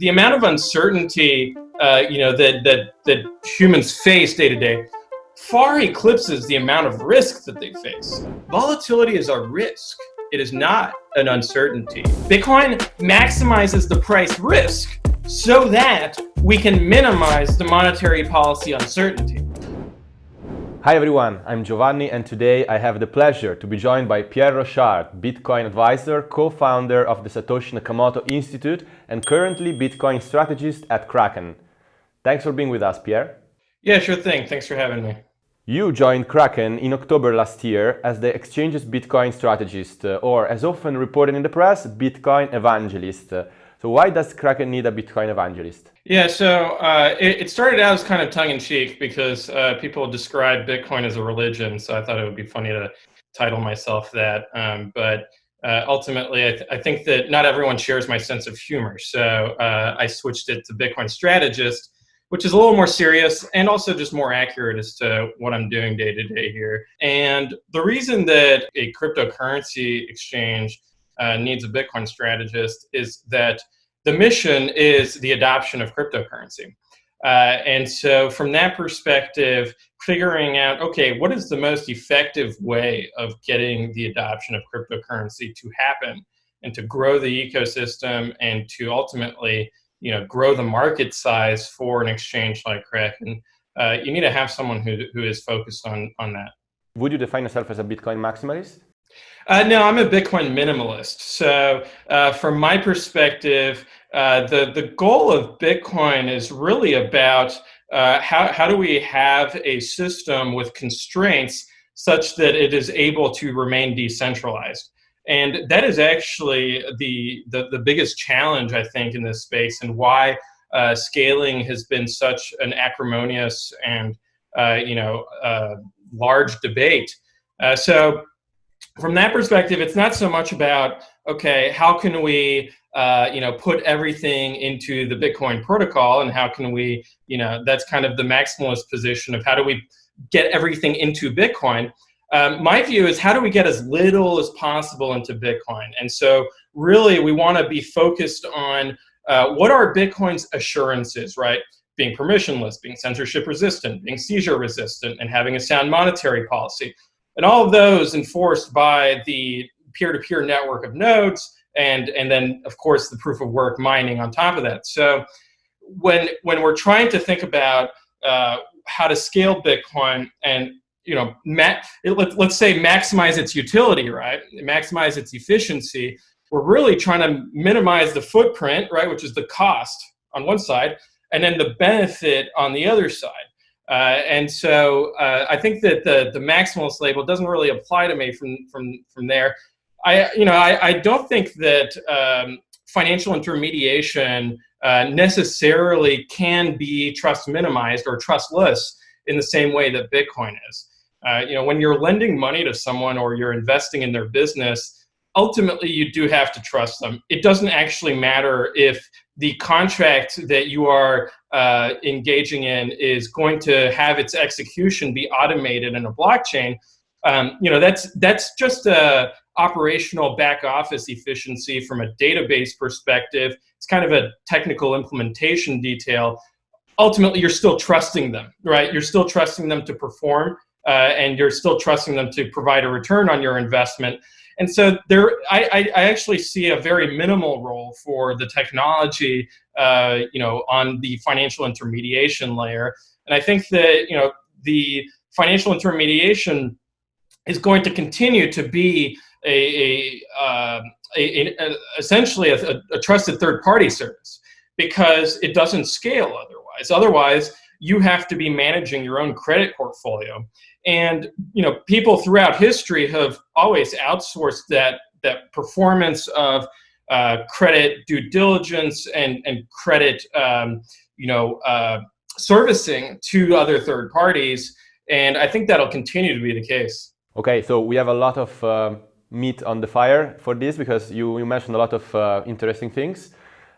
the amount of uncertainty, uh, you know, that, that, that humans face day to day far eclipses the amount of risk that they face. Volatility is a risk. It is not an uncertainty. Bitcoin maximizes the price risk so that we can minimize the monetary policy uncertainty. Hi everyone, I'm Giovanni and today I have the pleasure to be joined by Pierre Rochard, Bitcoin advisor, co-founder of the Satoshi Nakamoto Institute and currently Bitcoin strategist at Kraken. Thanks for being with us, Pierre. Yeah, sure thing. Thanks for having me. You joined Kraken in October last year as the exchange's Bitcoin strategist, uh, or as often reported in the press, Bitcoin evangelist. So why does Kraken need a Bitcoin evangelist? Yeah, so uh, it, it, started out as kind of tongue-in-cheek because uh, people describe Bitcoin as a religion, so I thought it would be funny to title myself that. Um, but uh, ultimately, I, th I, think that not everyone shares my sense of humor, so uh, I switched it to Bitcoin strategist which is a little more serious and also just more accurate as to what I'm doing day to day here. And the reason that a cryptocurrency exchange uh, needs a Bitcoin strategist is that the mission is the adoption of cryptocurrency. Uh, and so from that perspective, figuring out, okay, what is the most effective way of getting the adoption of cryptocurrency to happen and to grow the ecosystem and to ultimately you know grow the market size for an exchange like Kraken, uh, you need to have someone who who is focused on on that. Would you define yourself as a Bitcoin maximalist? Uh, no, I'm a Bitcoin minimalist. So, uh, from my perspective, uh, the the goal of Bitcoin is really about uh, how how do we have a system with constraints such that it is able to remain decentralized. And that is actually the, the, the biggest challenge, I think, in this space and why uh, scaling has been such an acrimonious and, uh, you know, large debate. So from that perspective, it's not so much about, okay, how can we, uh, you know, put everything into the Bitcoin protocol and how can we, you know, that's kind of the maximalist position of how do we get everything into Bitcoin. Um, my view is how do we get as little as possible into Bitcoin? And so really we want to be focused on uh, what are Bitcoin's assurances, right? Being permissionless, being censorship resistant, being seizure resistant, and having a sound monetary policy. And all of those enforced by the peer-to-peer -peer network of nodes and, and then, of course, the proof of work mining on top of that. So when, when we're trying to think about uh, how to scale Bitcoin and you know, let, let's say maximize its utility, right? Maximize its efficiency. We're really trying to minimize the footprint, right, which is the cost on one side, and then the benefit on the other side. Uh, and so uh, I think that the, the maximalist label doesn't really apply to me from, from, from there. I, you know, I, I don't think that um, financial intermediation uh, necessarily can be trust minimized or trustless in the same way that Bitcoin is. Uh, you know, when you're lending money to someone or you're investing in their business, ultimately you do have to trust them. It doesn't actually matter if the contract that you are uh, engaging in is going to have its execution be automated in a blockchain. Um, you know, that's that's just a operational back office efficiency from a database perspective. It's kind of a technical implementation detail. Ultimately, you're still trusting them, right? You're still trusting them to perform uh, and you're still trusting them to provide a return on your investment. And so there, I, I actually see a very minimal role for the technology, uh, you know, on the financial intermediation layer. And I think that, you know, the financial intermediation is going to continue to be a, a, uh, a, a essentially a, a trusted third party service because it doesn't scale otherwise. Otherwise, you have to be managing your own credit portfolio. And you know, people throughout history have always outsourced that that performance of uh, credit due diligence and and credit um, you know uh, servicing to other third parties. And I think that'll continue to be the case. Okay, so we have a lot of uh, meat on the fire for this because you, you mentioned a lot of uh, interesting things.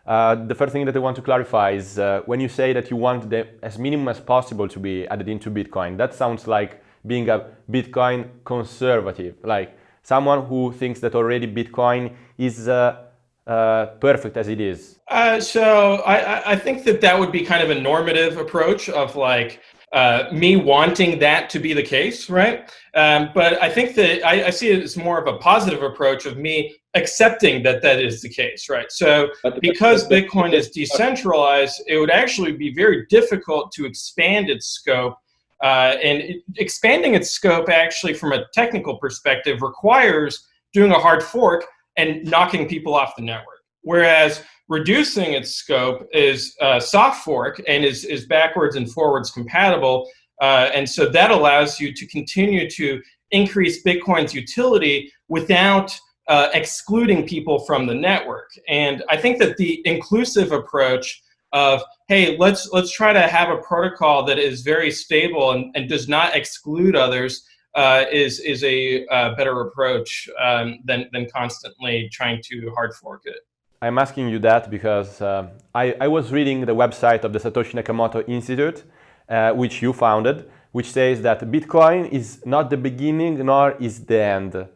Uh, the first thing that I want to clarify is uh, when you say that you want the as minimum as possible to be added into Bitcoin, that sounds like being a Bitcoin conservative, like someone who thinks that already Bitcoin is uh, uh, perfect as it is? Uh, so I, I think that that would be kind of a normative approach of like uh, me wanting that to be the case, right? Um, but I think that I, I, see it as more of a positive approach of me accepting that that is the case, right? So because Bitcoin is decentralized, it would actually be very difficult to expand its scope. Uh, and expanding its scope actually from a technical perspective requires doing a hard fork and knocking people off the network. Whereas reducing its scope is uh, soft fork and is, is backwards and forwards compatible. Uh, and so that allows you to continue to increase Bitcoin's utility without uh, excluding people from the network. And I think that the inclusive approach of, hey, let's, let's try to have a protocol that is very stable and, and does not exclude others uh, is is a uh, better approach um, than than constantly trying to hard fork it. I'm asking you that because uh, I, I, was reading the website of the Satoshi Nakamoto Institute, uh, which you founded, which says that Bitcoin is not the beginning nor is the end.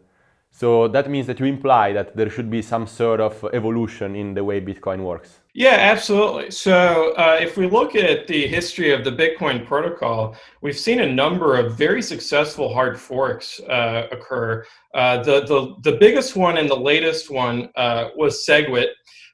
So that means that you imply that there should be some sort of evolution in the way Bitcoin works. Yeah, absolutely. So uh, if we look at the history of the Bitcoin protocol, we've seen a number of very successful hard forks uh, occur. Uh, the, the, the biggest one and the latest one uh, was SegWit,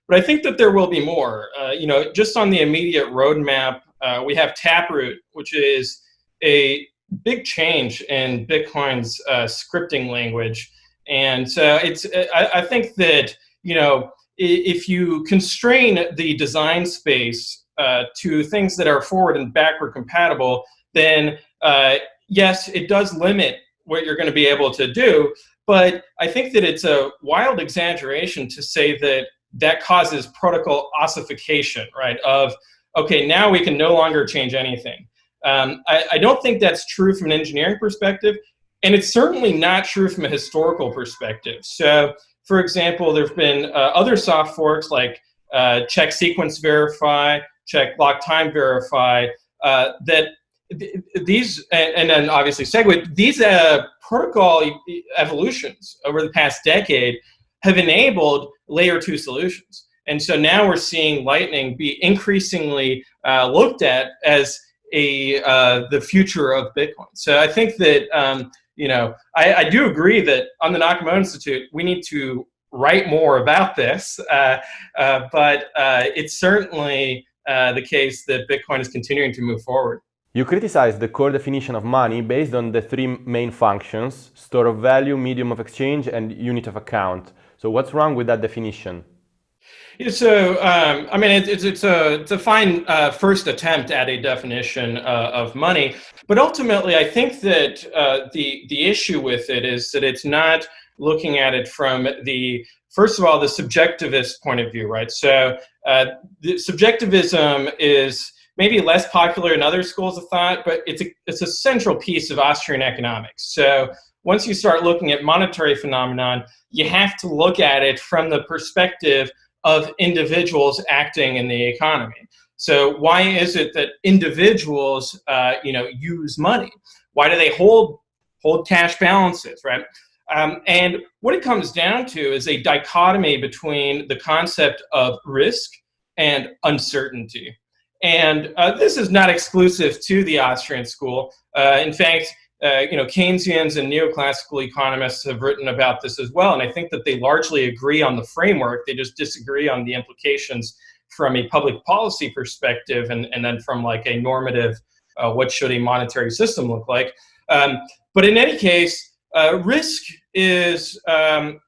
but I think that there will be more. Uh, you know, just on the immediate roadmap, uh, we have Taproot, which is a big change in Bitcoin's scripting language. And so it's, I, I think that, you know, if you constrain the design space uh, to things that are forward and backward compatible, then uh, yes, it does limit what you're going to be able to do. But I think that it's a wild exaggeration to say that that causes protocol ossification, right? Of, okay, now we can no longer change anything. Um, I, I, don't think that's true from an engineering perspective. And it's certainly not true from a historical perspective. So, for example, there have been uh, other soft forks like uh, check sequence verify, check lock time verify, uh, that th these, and, and, then obviously SegWit, these uh, protocol evolutions over the past decade have enabled layer two solutions. And so now we're seeing Lightning be increasingly uh, looked at as a uh, the future of Bitcoin. So I think that um, you know, I, I, do agree that on the Nakamoto Institute, we need to write more about this, uh, uh, but uh, it's certainly uh, the case that Bitcoin is continuing to move forward. You criticize the core definition of money based on the three main functions, store of value, medium of exchange, and unit of account. So what's wrong with that definition? Yeah, so, um, I mean, it, it's, it's, a, it's a fine uh, first attempt at a definition uh, of money, but ultimately I think that uh, the, the issue with it is that it's not looking at it from the, first of all, the subjectivist point of view, right? So uh, the subjectivism is maybe less popular in other schools of thought, but it's a, it's a central piece of Austrian economics. So once you start looking at monetary phenomenon, you have to look at it from the perspective of individuals acting in the economy. So why is it that individuals, uh, you know, use money? Why do they hold hold cash balances, right? Um, and what it comes down to is a dichotomy between the concept of risk and uncertainty. And uh, this is not exclusive to the Austrian school. Uh, in fact, uh, you know, Keynesians and neoclassical economists have written about this as well, and I think that they largely agree on the framework. They just disagree on the implications from a public policy perspective, and, and then from like a normative, uh, what should a monetary system look like. Um, but in any case, uh, risk is, um,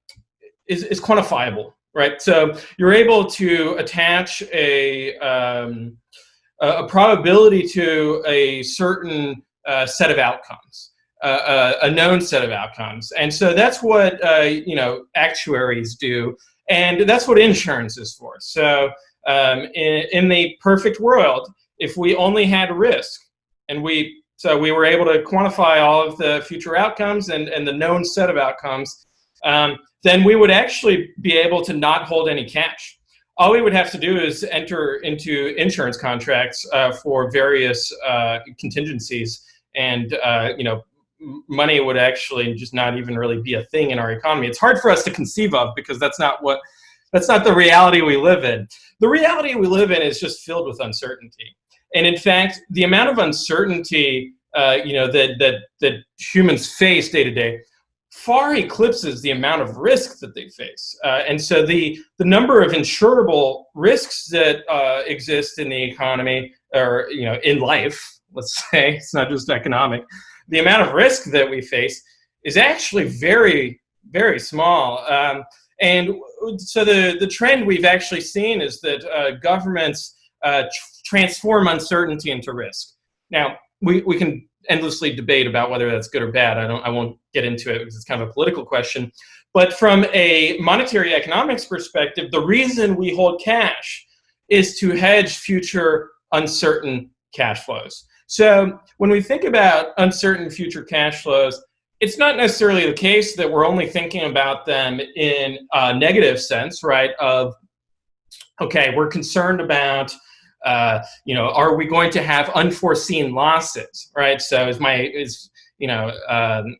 is, is quantifiable, right? So you're able to attach a, um, a probability to a certain uh, set of outcomes, uh, uh, a known set of outcomes. And so that's what, uh, you know, actuaries do. And that's what insurance is for. So um, in, in the perfect world, if we only had risk and we, so we were able to quantify all of the future outcomes and, and the known set of outcomes, um, then we would actually be able to not hold any cash all we would have to do is enter into insurance contracts uh, for various uh, contingencies and uh, you know money would actually just not even really be a thing in our economy. It's hard for us to conceive of because that's not what that's not the reality we live in. The reality we live in is just filled with uncertainty. And in fact, the amount of uncertainty uh, you know, that, that, that humans face day to day far eclipses the amount of risk that they face. Uh, and so the, the number of insurable risks that uh, exist in the economy or, you know, in life, let's say, it's not just economic, the amount of risk that we face is actually very, very small. Um, and so the, the trend we've actually seen is that uh, governments uh, tr transform uncertainty into risk. Now, we, we can endlessly debate about whether that's good or bad. I don't I won't get into it because it's kind of a political question. But from a monetary economics perspective, the reason we hold cash is to hedge future uncertain cash flows. So when we think about uncertain future cash flows, it's not necessarily the case that we're only thinking about them in a negative sense, right? Of, okay, we're concerned about uh, you know, are we going to have unforeseen losses, right? So is my, is, you know, um,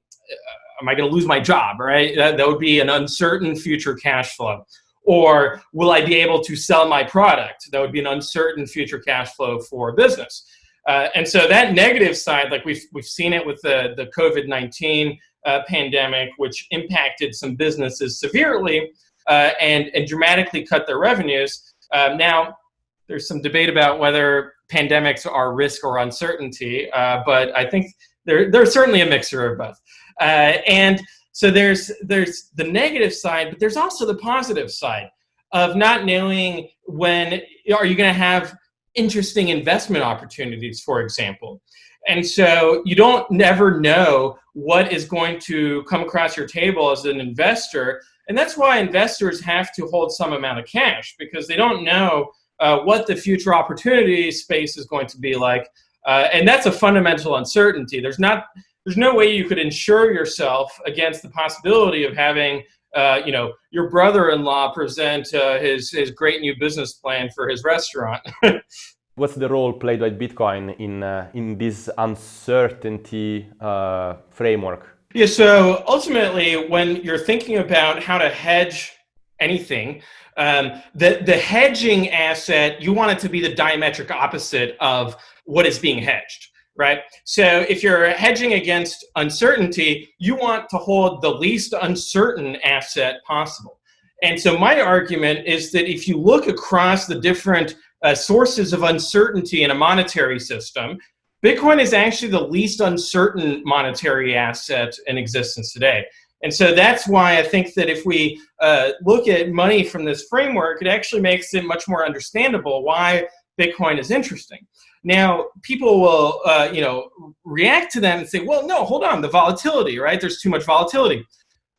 am I going to lose my job, right? That, that would be an uncertain future cash flow. Or will I be able to sell my product? That would be an uncertain future cash flow for business. Uh, and so that negative side, like we've, we've seen it with the, the COVID-19 uh, pandemic, which impacted some businesses severely uh, and, and dramatically cut their revenues. Uh, now, there's some debate about whether pandemics are risk or uncertainty, uh, but I think there, there's certainly a mixture of both. Uh, and so there's, there's the negative side, but there's also the positive side of not knowing when are you going to have interesting investment opportunities, for example. And so you don't never know what is going to come across your table as an investor. And that's why investors have to hold some amount of cash because they don't know uh, what the future opportunity space is going to be like. Uh, and that's a fundamental uncertainty. There's not, there's no way you could insure yourself against the possibility of having, uh, you know, your brother-in-law present uh, his, his great new business plan for his restaurant. What's the role played by Bitcoin in, uh, in this uncertainty uh, framework? Yeah, so ultimately, when you're thinking about how to hedge anything, um, the, the hedging asset, you want it to be the diametric opposite of what is being hedged, right? So if you're hedging against uncertainty, you want to hold the least uncertain asset possible. And so my argument is that if you look across the different uh, sources of uncertainty in a monetary system, Bitcoin is actually the least uncertain monetary asset in existence today. And so that's why I think that if we uh, look at money from this framework, it actually makes it much more understandable why Bitcoin is interesting. Now, people will, uh, you know, react to that and say, well, no, hold on, the volatility, right? There's too much volatility.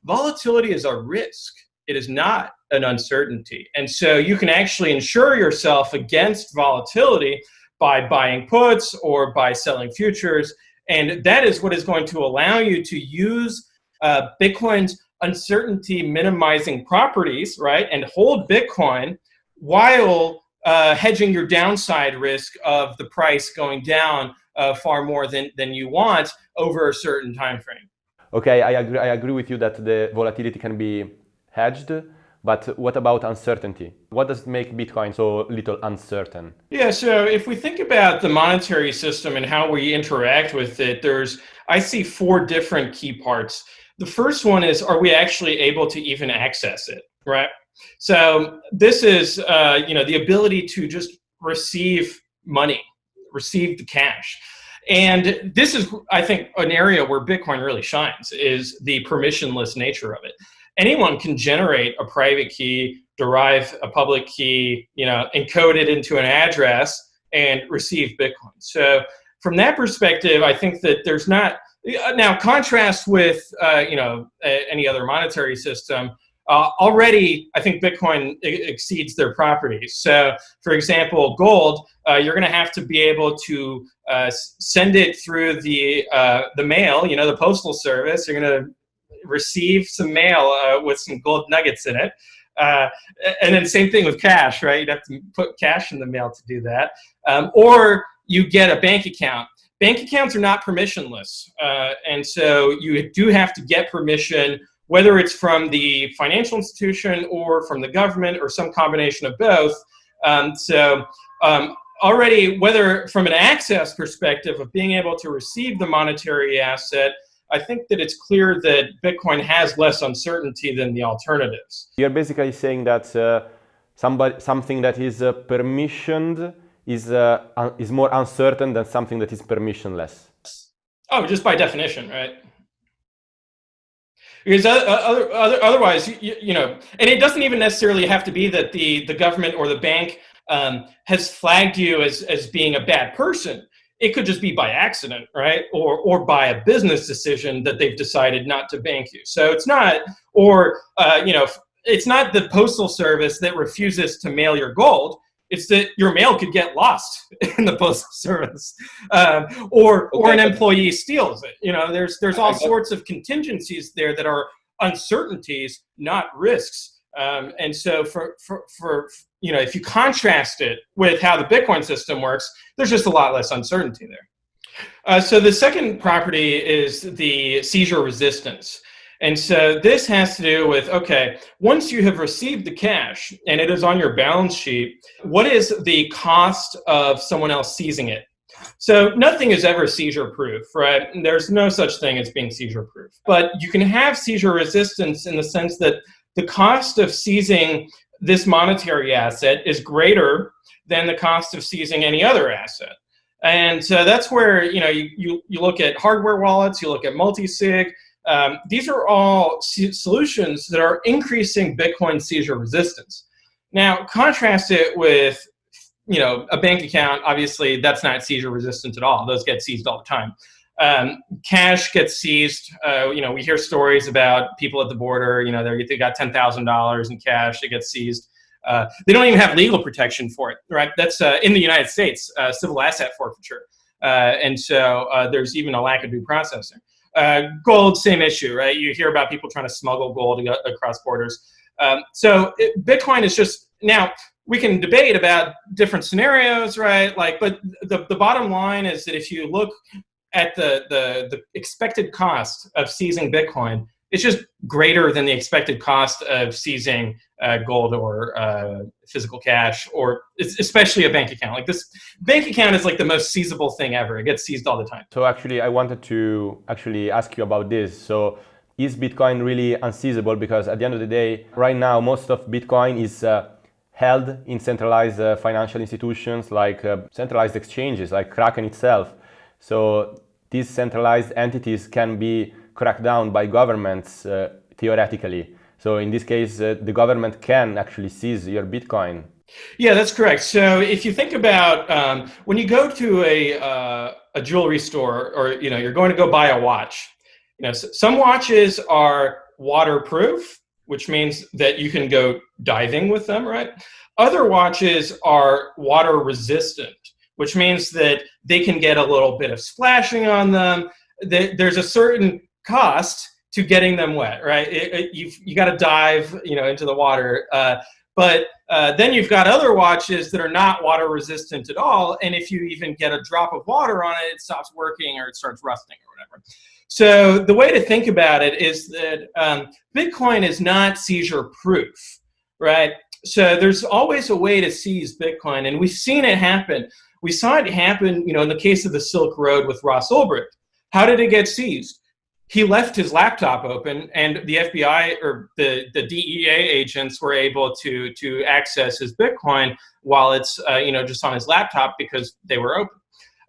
Volatility is a risk. It is not an uncertainty. And so you can actually insure yourself against volatility by buying puts or by selling futures. And that is what is going to allow you to use uh, Bitcoin's uncertainty minimizing properties, right, and hold Bitcoin while uh, hedging your downside risk of the price going down uh, far more than, than you want over a certain time frame. Okay, I agree, I agree with you that the volatility can be hedged, but what about uncertainty? What does make Bitcoin so little uncertain? Yeah, so if we think about the monetary system and how we interact with it, there's, I see four different key parts. The first one is, are we actually able to even access it, right? So this is, uh, you know, the ability to just receive money, receive the cash. And this is, I think, an area where Bitcoin really shines, is the permissionless nature of it. Anyone can generate a private key, derive a public key, you know, encode it into an address and receive Bitcoin. So from that perspective, I think that there's not, now, contrast with uh, you know any other monetary system. Uh, already, I think Bitcoin exceeds their properties. So, for example, gold, uh, you're going to have to be able to uh, send it through the uh, the mail. You know, the postal service. You're going to receive some mail uh, with some gold nuggets in it. and then same thing with cash, right? You'd have to put cash in the mail to do that. Um, or you get a bank account bank accounts are not permissionless. Uh, and so you do have to get permission whether it's from the financial institution or from the government or some combination of both. Um, so um, already, whether from an access perspective of being able to receive the monetary asset, I think that it's clear that Bitcoin has less uncertainty than the alternatives. You're basically saying that uh, somebody, something that is uh, permissioned is, uh, is more uncertain than something that is permissionless. Oh, just by definition, right? Because other, other, otherwise, you, you, know, and it doesn't even necessarily have to be that the, the government or the bank um, has flagged you as, as being a bad person. It could just be by accident, right? Or, or by a business decision that they've decided not to bank you. So it's not, or, uh, you know, it's not the postal service that refuses to mail your gold. It's that your mail could get lost in the postal service, um, or okay. or an employee steals it. You know, there's there's all sorts of contingencies there that are uncertainties, not risks. Um, and so for, for, for, you know, if you contrast it with how the Bitcoin system works, there's just a lot less uncertainty there. Uh, so the second property is the seizure resistance. And so this has to do with, okay, once you have received the cash and it is on your balance sheet, what is the cost of someone else seizing it? So nothing is ever seizure proof, right? There's no such thing as being seizure proof. But you can have seizure resistance in the sense that the cost of seizing this monetary asset is greater than the cost of seizing any other asset. And so that's where, you know, you, you, you look at hardware wallets, you look at multi-sig, um, these are all solutions that are increasing Bitcoin seizure resistance. Now, contrast it with you know, a bank account, obviously that's not seizure resistant at all. Those get seized all the time. Um, cash gets seized. Uh, you know, we hear stories about people at the border, you know, they got $10,000 in cash, it gets seized. Uh, they don't even have legal protection for it, right? That's uh, in the United States, uh, civil asset forfeiture. Uh, and so uh, there's even a lack of due processing. Uh, gold, same issue, right? You hear about people trying to smuggle gold across borders. Um, so it, Bitcoin is just, now we can debate about different scenarios, right? Like, but the, the bottom line is that if you look at the, the, the expected cost of seizing Bitcoin, it's just greater than the expected cost of seizing uh, gold or uh, physical cash, or especially a bank account. Like this bank account is like the most seizable thing ever. It gets seized all the time. So actually, I wanted to actually ask you about this. So is Bitcoin really unseizable? Because at the end of the day, right now, most of Bitcoin is uh, held in centralized uh, financial institutions like uh, centralized exchanges, like Kraken itself. So these centralized entities can be cracked down by governments uh, theoretically. So in this case, uh, the government can actually seize your Bitcoin. Yeah, that's correct. So if you think about um, when you go to a, uh, a jewelry store or you know you're going to go buy a watch, you know some watches are waterproof, which means that you can go diving with them, right? Other watches are water resistant, which means that they can get a little bit of splashing on them. There's a certain cost to getting them wet, right? It, it, you've you got to dive, you know, into the water. Uh, but uh, then you've got other watches that are not water resistant at all, and if you even get a drop of water on it, it stops working or it starts rusting or whatever. So the way to think about it is that um, Bitcoin is not seizure proof, right? So there's always a way to seize Bitcoin, and we've seen it happen. We saw it happen, you know, in the case of the Silk Road with Ross Ulbricht. How did it get seized? He left his laptop open and the FBI or the, the DEA agents were able to, to access his Bitcoin wallets, uh, you know, just on his laptop because they were open.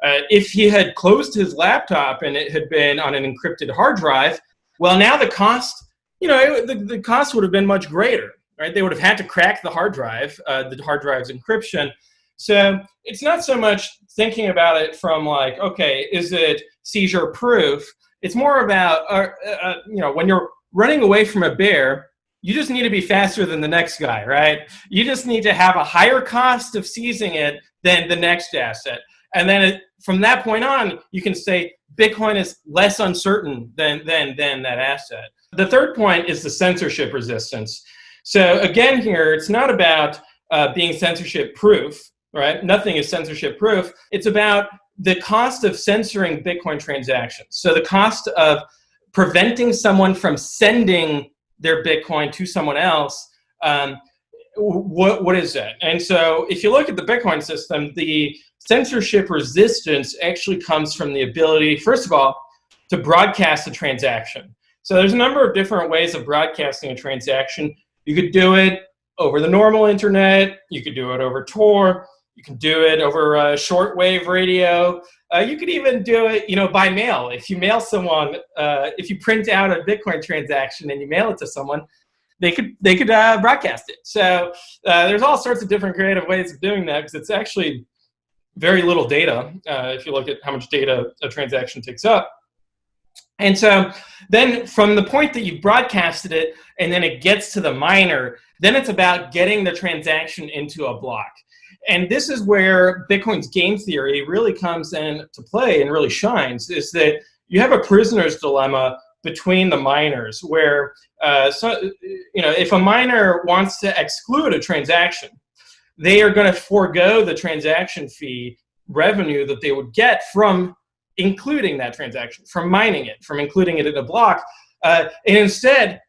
Uh, if he had closed his laptop and it had been on an encrypted hard drive, well, now the cost, you know, it, the, the cost would have been much greater, right? They would have had to crack the hard drive, uh, the hard drive's encryption. So it's not so much thinking about it from like, okay, is it seizure proof? It's more about, uh, uh, you know, when you're running away from a bear, you just need to be faster than the next guy, right? You just need to have a higher cost of seizing it than the next asset. And then it, from that point on, you can say Bitcoin is less uncertain than, than, than that asset. The third point is the censorship resistance. So again here, it's not about uh, being censorship proof, right? Nothing is censorship proof. It's about the cost of censoring Bitcoin transactions. So the cost of preventing someone from sending their Bitcoin to someone else, um, what, what is that? And so if you look at the Bitcoin system, the censorship resistance actually comes from the ability, first of all, to broadcast a transaction. So there's a number of different ways of broadcasting a transaction. You could do it over the normal internet. You could do it over Tor. You can do it over uh, shortwave radio. Uh, you could even do it, you know, by mail. If you mail someone, uh, if you print out a Bitcoin transaction and you mail it to someone, they could they could uh, broadcast it. So uh, there's all sorts of different creative ways of doing that because it's actually very little data uh, if you look at how much data a transaction takes up. And so then from the point that you've broadcasted it and then it gets to the miner, then it's about getting the transaction into a block. And this is where Bitcoin's game theory really comes into play and really shines, is that you have a prisoner's dilemma between the miners where, uh, so, you know, if a miner wants to exclude a transaction, they are going to forego the transaction fee revenue that they would get from including that transaction, from mining it, from including it in a block. Uh, and instead,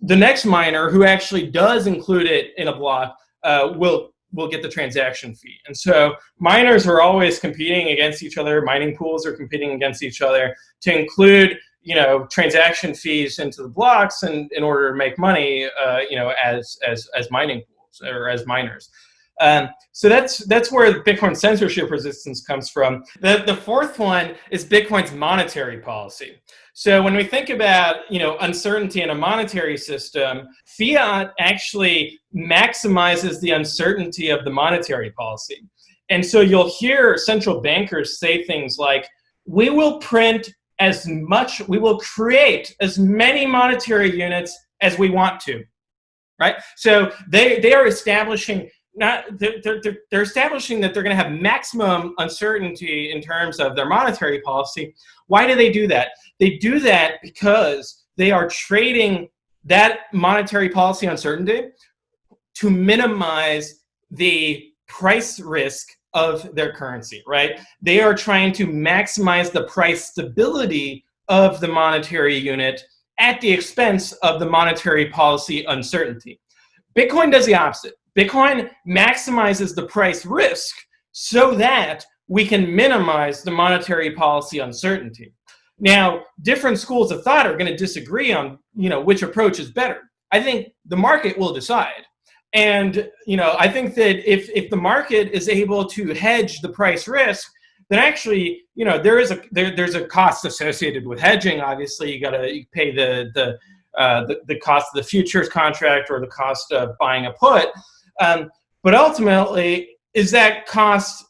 the next miner who actually does include it in a block uh, will will get the transaction fee. And so miners are always competing against each other. Mining pools are competing against each other to include you know transaction fees into the blocks and in order to make money uh, you know as as as mining pools or as miners. Um, so that's that's where Bitcoin censorship resistance comes from. The the fourth one is Bitcoin's monetary policy. So when we think about you know uncertainty in a monetary system, fiat actually maximizes the uncertainty of the monetary policy. And so you'll hear central bankers say things like, we will print as much, we will create as many monetary units as we want to, right? So they, they are establishing not they're, they're, they're establishing that they're going to have maximum uncertainty in terms of their monetary policy. Why do they do that? They do that because they are trading that monetary policy uncertainty to minimize the price risk of their currency, right? They are trying to maximize the price stability of the monetary unit at the expense of the monetary policy uncertainty. Bitcoin does the opposite. Bitcoin maximizes the price risk so that we can minimize the monetary policy uncertainty. Now, different schools of thought are going to disagree on, you know, which approach is better. I think the market will decide. And, you know, I think that if, if the market is able to hedge the price risk, then actually, you know, there is a there, there's a cost associated with hedging. Obviously, you got to pay the the, uh, the the cost of the futures contract or the cost of buying a put. Um, but ultimately, is that cost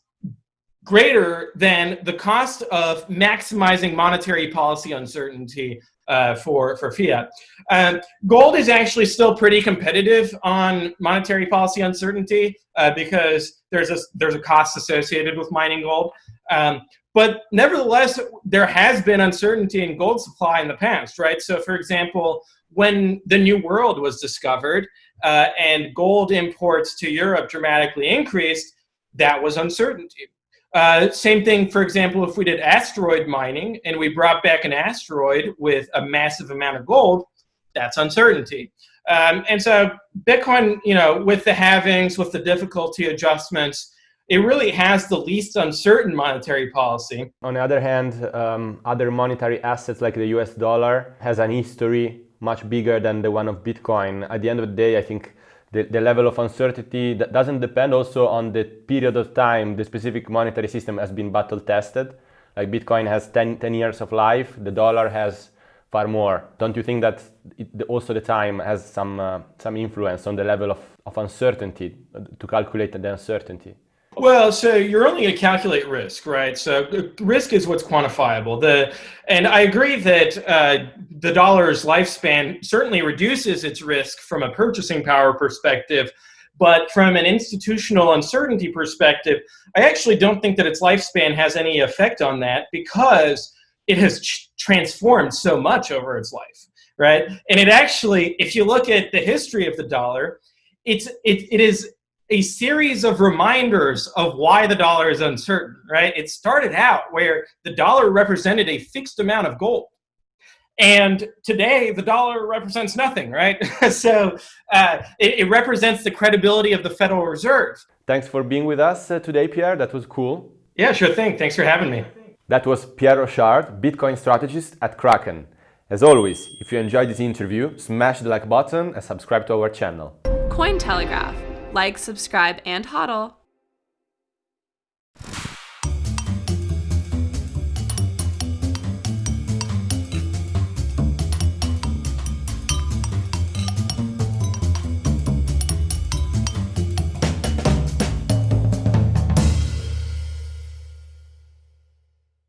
greater than the cost of maximizing monetary policy uncertainty uh, for, for fiat. Um, gold is actually still pretty competitive on monetary policy uncertainty uh, because there's a, there's a cost associated with mining gold. Um, but nevertheless, there has been uncertainty in gold supply in the past, right? So for example, when the New World was discovered uh, and gold imports to Europe dramatically increased, that was uncertainty. Uh, same thing, for example, if we did asteroid mining and we brought back an asteroid with a massive amount of gold, that's uncertainty. Um, and so Bitcoin, you know, with the halvings, with the difficulty adjustments, it really has the least uncertain monetary policy. On the other hand, um, other monetary assets like the US dollar has an history much bigger than the one of Bitcoin. At the end of the day, I think the, the level of uncertainty that doesn't depend also on the period of time the specific monetary system has been battle tested. Like Bitcoin has 10, 10 years of life, the dollar has far more. Don't you think that it, also the time has some, uh, some influence on the level of, of uncertainty to calculate the uncertainty? Well, so you're only going to calculate risk, right? So risk is what's quantifiable. The and I agree that uh, the dollar's lifespan certainly reduces its risk from a purchasing power perspective, but from an institutional uncertainty perspective, I actually don't think that its lifespan has any effect on that because it has transformed so much over its life, right? And it actually, if you look at the history of the dollar, it's it, it is a series of reminders of why the dollar is uncertain, right? It started out where the dollar represented a fixed amount of gold. And today, the dollar represents nothing, right? so uh, it, it, represents the credibility of the Federal Reserve. Thanks for being with us uh, today, Pierre. That was cool. Yeah, sure thing. Thanks for having me. That was Pierre Rochard, Bitcoin strategist at Kraken. As always, if you enjoyed this interview, smash the like button and subscribe to our channel. Cointelegraph like, subscribe, and hodl.